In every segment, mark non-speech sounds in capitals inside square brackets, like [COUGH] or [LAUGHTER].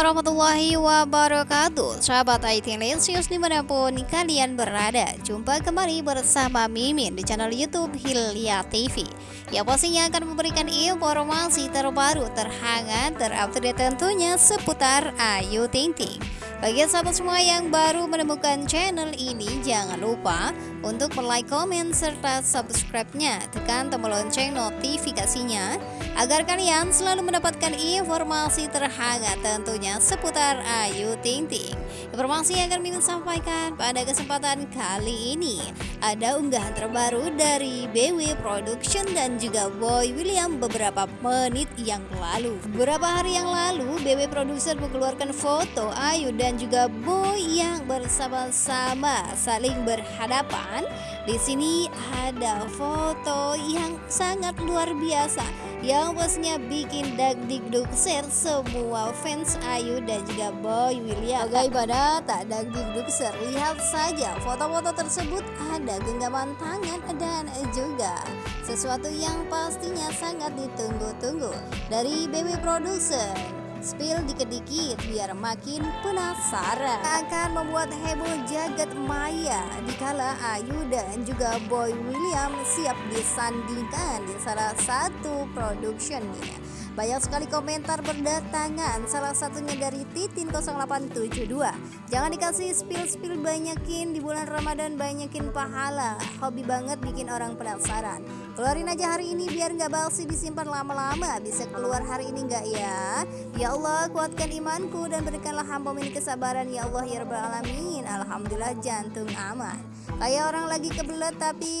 Warahmatullahi wabarakatuh. Sahabat IT Lesius di mana pun kalian berada Jumpa kembali bersama Mimin di channel Youtube Hilya TV Yang pastinya akan memberikan informasi terbaru, terhangat, terupdate tentunya seputar Ayu Ting Ting. Bagi sahabat semua yang baru menemukan channel ini, jangan lupa untuk like, komen, serta subscribe-nya. Tekan tombol lonceng notifikasinya agar kalian selalu mendapatkan informasi terhangat tentunya seputar Ayu Ting Ting. Informasi yang akan Mimin sampaikan pada kesempatan kali ini ada unggahan terbaru dari BW Production dan juga Boy William beberapa menit yang lalu. Beberapa hari yang lalu, BW Production mengeluarkan foto Ayu dan juga Boy yang bersama-sama saling berhadapan. Di sini ada foto yang sangat luar biasa yang pastinya bikin dagdikduk share semua fans Ayu dan juga Boy William. Bagaimana tak dagdikduk share? Lihat saja foto-foto tersebut ada genggaman tangan dan juga sesuatu yang pastinya sangat ditunggu-tunggu dari BB Production. Spill dikit-dikit biar makin penasaran. Akan membuat heboh jagat maya Dikala Ayu dan juga Boy William siap disandingkan di salah satu productionnya banyak sekali komentar berdatangan Salah satunya dari Titin 0872 Jangan dikasih spill-spill banyakin Di bulan Ramadan banyakin pahala. Hobi banget bikin orang penasaran Keluarin aja hari ini biar nggak balsi disimpan lama-lama. Bisa keluar hari ini nggak ya? Ya Allah kuatkan imanku dan berikanlah hamba ini kesabaran. Ya Allah ya Rabbal Alamin. Alhamdulillah jantung aman. Kayak orang lagi kebelet tapi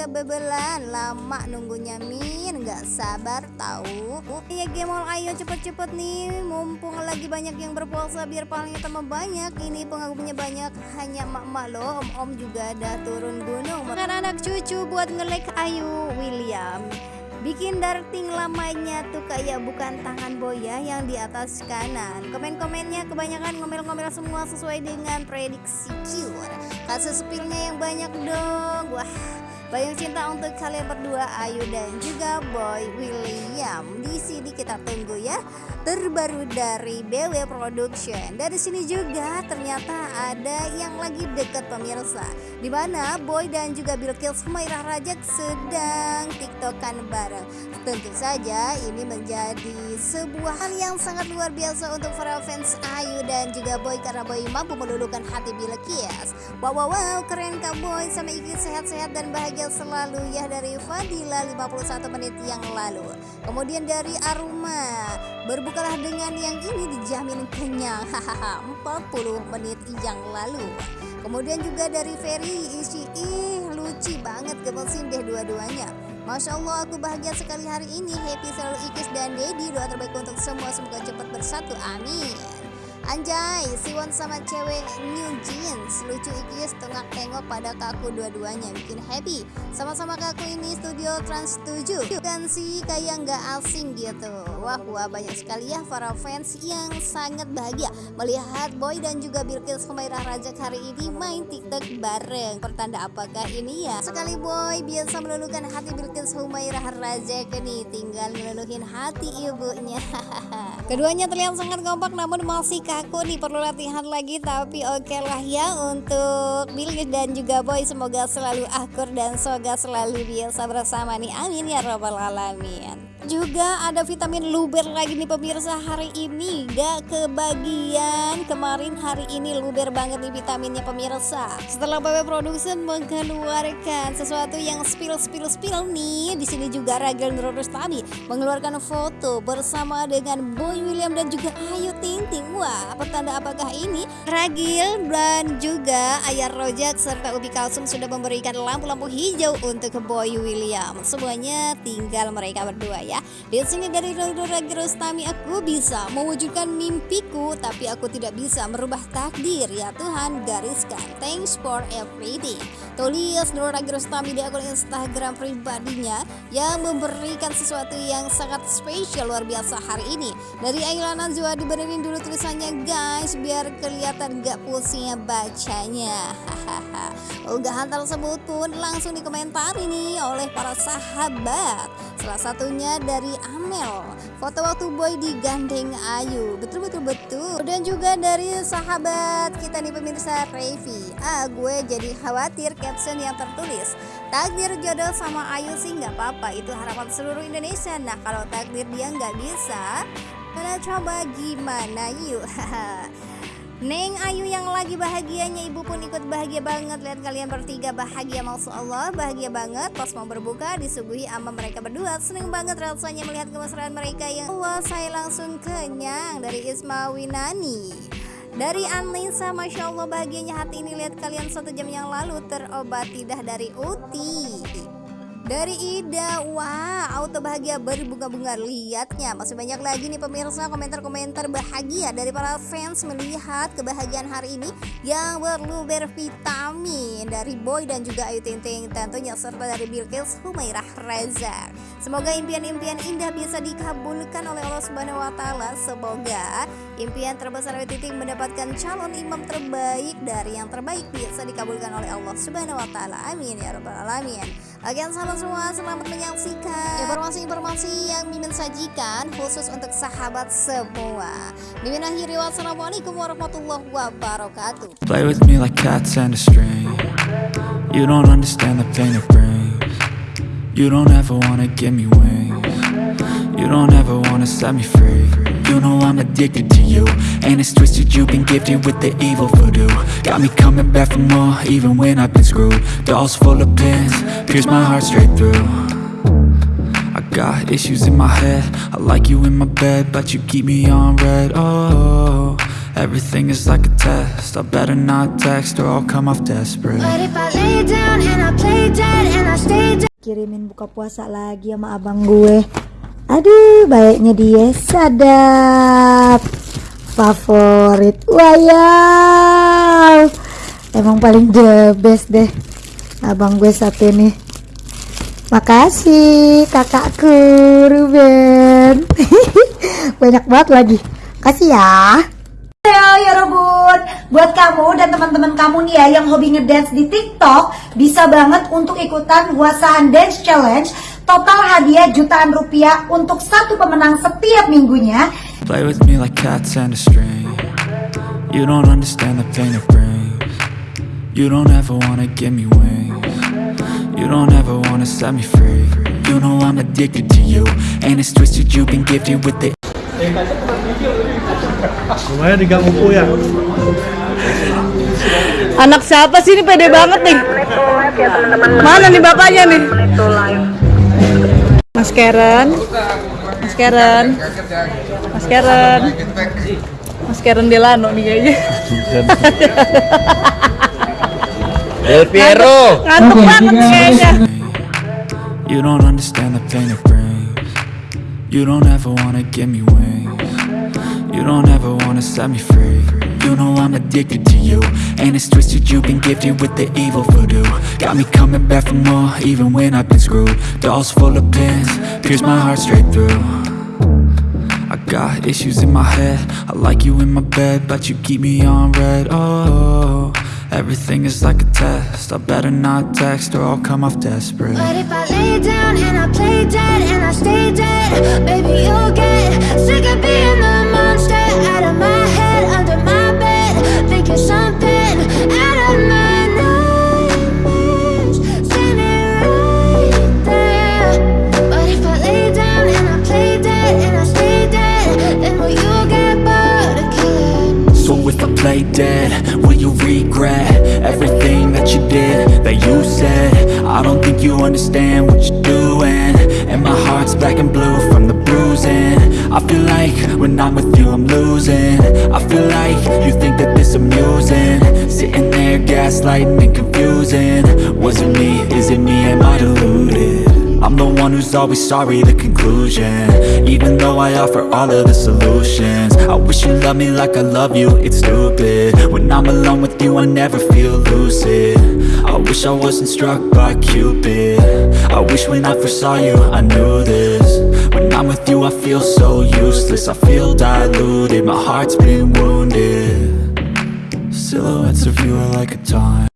kebebelan. Lama nunggunya min. Nggak sabar tahu. Iya gemol ayo cepet-cepet nih. Mumpung lagi banyak yang berpuasa biar palingnya tambah banyak. Ini pengagumnya banyak. Hanya mak-mak loh. Om-om juga ada turun gunung. Makan anak cucu buat ngelek ayu William. Bikin darting lamanya tuh kayak bukan tangan boya yang di atas kanan. Komen-komennya kebanyakan ngomel-ngomel semua sesuai dengan prediksi cure. Kasus spillnya yang banyak dong. Wah banyak cinta untuk kalian berdua Ayu dan juga Boy William. Di sini kita tunggu ya terbaru dari BW Production. Dari sini juga ternyata ada yang lagi deket pemirsa. Di mana Boy dan juga Bilkis Humairah Rajak sedang tiktokan bareng. Tentu saja ini menjadi sebuah hal yang sangat luar biasa untuk para fans Ayu dan juga Boy karena Boy mampu meluluhkan hati Bilkis. Wow wow wow keren Kak Boy sama Iki sehat-sehat dan bahagia selalu ya dari Fadila 51 menit yang lalu kemudian dari Aruma berbukalah dengan yang ini dijamin kenyang. Hahaha 40 menit yang lalu. Kemudian juga dari Ferry isi ih lucu banget gemesin deh dua-duanya. Masya Allah aku bahagia sekali hari ini. Happy selalu Ikis dan Dedi Doa terbaik untuk semua. Semoga cepat bersatu Amin Anjay, Siwon sama cewek New Jeans. Lucu ikis tengah tengok pada kaku dua-duanya. Bikin happy. Sama-sama kaku ini studio Trans 7 Dan sih kayak nggak asing gitu Wah wah banyak sekali ya para fans yang sangat bahagia Melihat Boy dan juga Bilkis Humairah Rajak hari ini main tiktok bareng. Pertanda apakah ini ya? Sekali Boy biasa meluluhkan hati Bilkis Humairah Rajak nih Tinggal meluluhin hati ibunya [LAUGHS] Keduanya terlihat sangat kompak namun masih aku nih perlu latihan lagi. Tapi oke okay lah ya untuk Billy dan juga Boy semoga selalu akur dan semoga selalu biasa bersama nih. Amin ya robbal alamin juga ada vitamin luber lagi nih pemirsa hari ini. Gak kebagian. Kemarin hari ini luber banget nih vitaminnya pemirsa. Setelah BW Production mengeluarkan sesuatu yang spill spill spill nih di sini juga Ragil Nurul tadi mengeluarkan foto bersama dengan Boy William dan juga Ayu Ting Ting. Wah pertanda apakah ini? Ragil dan juga Ayar Rojak serta Ubi Kalsum sudah memberikan lampu-lampu hijau untuk Boy William. Semuanya tinggal mereka berdua ya ya. Di sini dari Ragi Rostami aku bisa mewujudkan mimpiku tapi aku tidak bisa merubah takdir ya Tuhan gariskan. Thanks for everything. Tulis Nur Ragi Rostami di akun Instagram pribadinya yang memberikan sesuatu yang sangat spesial luar biasa hari ini. Dari Ayla Najwa dibenerin dulu tulisannya guys biar kelihatan gak pusingnya bacanya. Unggahan tersebut pun langsung dikomentari nih oleh para sahabat Salah satunya dari Amel. Foto waktu boy digandeng Ayu. Betul-betul betul. Dan juga dari sahabat kita nih pemirsa Revi Ah gue jadi khawatir caption yang tertulis Takdir jodoh sama Ayu sih nggak apa-apa. Itu harapan seluruh Indonesia. Nah kalau takdir dia nggak bisa Karena coba gimana yuk [LAUGHS] Neng Ayu yang lagi bahagianya ibu pun ikut bahagia banget. Lihat kalian bertiga bahagia Masya Allah bahagia banget. Pas mau berbuka disuguhi sama mereka berdua. Seneng banget rasanya melihat kemesraan mereka. Yang Wah saya langsung kenyang dari Isma Winani. Dari Anissa, Masya Allah bahagianya hati ini. Lihat kalian satu jam yang lalu terobati dah dari Uti dari Ida Wah auto bahagia berbunga-bunga Lihatnya masih banyak lagi nih pemirsa komentar-komentar bahagia Dari para fans melihat kebahagiaan hari ini Yang berluber vitamin Dari Boy dan juga Ayu Ting Ting Tentunya serta dari Bilkis Humairah Reza Semoga impian-impian indah bisa dikabulkan oleh Allah Subhanahu Wa Taala. Semoga impian terbesar Ayu Ting Ting mendapatkan calon imam terbaik Dari yang terbaik bisa dikabulkan oleh Allah Subhanahu Wa Taala. Amin ya Rabbal Alamin Oke sahabat semua selamat menyaksikan informasi-informasi yang Mimin sajikan khusus untuk sahabat semua. Mimin akhiri wassalamualaikum warahmatullahi wabarakatuh. Play with me like cats and a string. You don't understand the pain it brings. You don't ever wanna give me wings. You don't ever wanna set me free You know I'm addicted to you. And it's twisted, you've been gifted with the evil voodoo. Got me coming back for more, even when I've been screwed. Dolls full of pins, pierce my heart straight through. I got issues in my head. I like you in my bed, but you keep me on red. Oh, everything is like a test. I better not text or I'll come off desperate. But if I lay down and I play dead and I stay dead. Kirimin buka puasa lagi sama abang gue Aduh baiknya dia. Sadap. Favorit Wayau. Emang paling the best deh. Abang gue satu nih Makasih kakakku Ruben. [LAUGHS] Banyak banget lagi. Kasih ya. Ayo ya Robot Buat kamu dan teman-teman kamu nih ya Yang hobi ngedance di TikTok Bisa banget untuk ikutan Wasahan Dance Challenge Total hadiah jutaan rupiah Untuk satu pemenang setiap minggunya. Play with me like cats and a string. You don't understand the pain it brings. You don't ever wanna give me wings. You don't ever wanna set me free. You know I'm addicted to you And it's twisted, you've been gifted with the Lumayan di Gang Upu ya. Anak siapa sih ini? Pede banget nih? Mana nih bapaknya nih? Mas Karen, Mas Karen, Mas Karen, Mas Karen Delano nih kayaknya. Del Piero. Ngantuk banget. kayaknya. You don't understand the pain it brings. You don't ever wanna give me wings. You don't ever wanna set me free You know I'm addicted to you. And it's twisted, you've been gifted with the evil voodoo. Got me coming back for more, even when I've been screwed. Dolls full of pins, pierce my heart straight through. I got issues in my head. I like you in my bed, but you keep me on red. Oh, everything is like a test. I better not text or I'll come off desperate. But if I lay down and I play dead and I stay dead Baby you'll get sick of being the I don't think you understand what you're doing. And my heart's black and blue from the bruising. I feel like when I'm with you I'm losing. I feel like you think that this amusing. Sitting there gaslighting and confusing. Was it me, is it me, am I deluded? I'm the one who's always sorry, the conclusion. Even though I offer all of the solutions. I wish you loved me like I love you, it's stupid. When I'm alone with you, I never feel lucid I wish I wasn't struck by Cupid. I wish when I first saw you, I knew this. When I'm with you, I feel so useless. I feel diluted, my heart's been wounded. Silhouettes of you are like a taunt